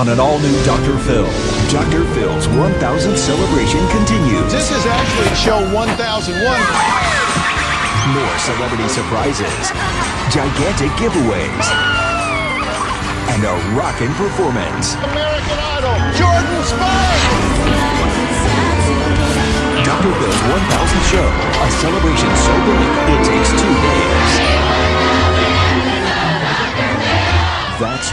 on an all-new Dr. Phil. Dr. Phil's 1,000th celebration continues. This is actually show 1001. More celebrity surprises, gigantic giveaways, and a rockin' performance. American Idol, Jordin Sparks! Dr. Phil's 1,000th show, a celebration so big it takes two days. That's